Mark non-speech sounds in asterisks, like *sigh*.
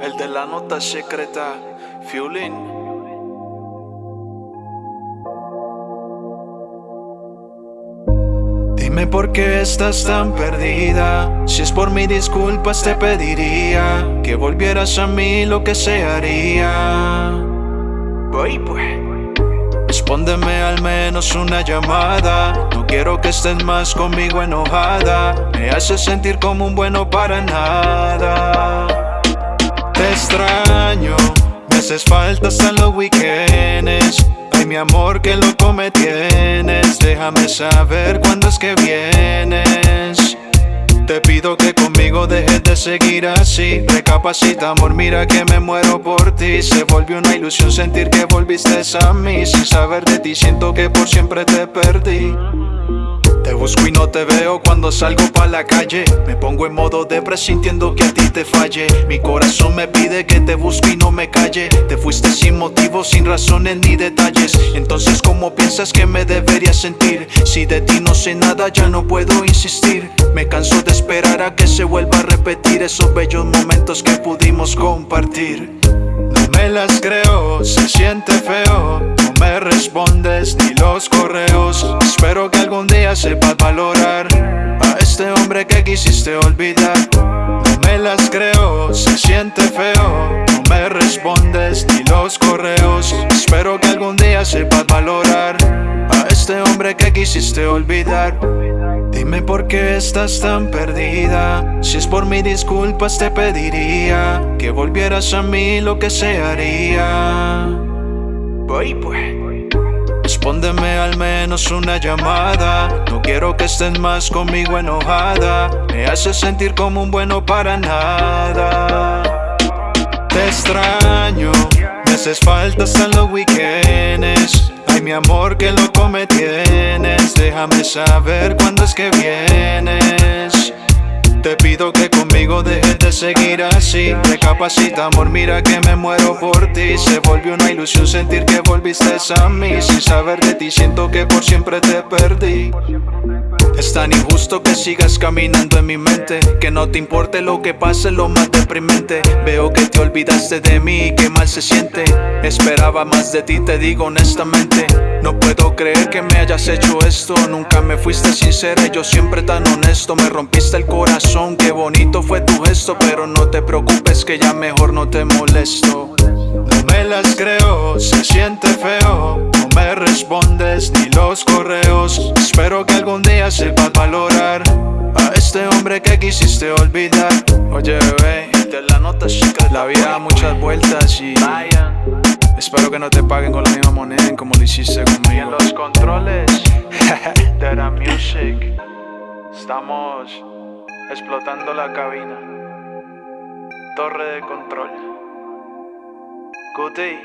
El de la nota secreta, Fiulin. Dime por qué estás tan perdida. Si es por mi disculpas, te pediría que volvieras a mí lo que se haría. Voy pues. Respóndeme al menos una llamada. No quiero que estés más conmigo enojada. Me haces sentir como un bueno para nada. Haces falta hasta los weekends. Ay, mi amor, que loco me tienes. Déjame saber cuándo es que vienes. Te pido que conmigo dejes de seguir así Recapacita amor, mira que me muero por ti Se volvió una ilusión sentir que volviste a mí Sin saber de ti siento que por siempre te perdí te busco y no te veo cuando salgo pa' la calle. Me pongo en modo de sintiendo que a ti te falle. Mi corazón me pide que te busque y no me calle. Te fuiste sin motivo, sin razones ni detalles. Entonces ¿cómo piensas que me debería sentir? Si de ti no sé nada ya no puedo insistir. Me canso de esperar a que se vuelva a repetir Esos bellos momentos que pudimos compartir. No me las creo, se siente feo No me respondes No me las creo, se siente feo. No me respondes ni los correos. Espero que algún día sepas valorar A este hombre que quisiste olvidar. Dime por qué estás tan perdida. Si es por mi disculpas te pediría Que volvieras a mí lo que se haría. Voy pues Respóndeme al menos una llamada. No quiero que estés más conmigo enojada. Me haces sentir como un bueno para nada. Te extraño Me haces falta hasta los weekends. Ay mi amor que loco me tienes. Déjame saber cuándo es que vienes te pido que conmigo dejes de seguir así. Recapacita amor, mira que me muero por ti. Se volvió una ilusión sentir que volviste a mí. Sin saber de ti siento que por siempre te perdí. Es tan injusto que sigas caminando en mi mente. Que no te importe lo que pase, lo más deprimente. Veo que te olvidaste de mí y que mal se siente. Esperaba más de ti, te digo honestamente No puedo creer que me hayas hecho esto. Nunca me fuiste sincera, yo siempre tan honesto. Me rompiste el corazón, qué bonito fue tu gesto. Pero no te preocupes que ya mejor no te molesto. No me las creo, se siente feo. No me respondes ni los correos. Espero que algún día sepas valorar A este hombre que quisiste olvidar. Oye bebé, de la nota chica. La vida da muchas vueltas y Espero que no te paguen con la misma moneda como lo hiciste conmigo. Y en los controles *laughs* de la music Estamos explotando la cabina. Torre de control. Day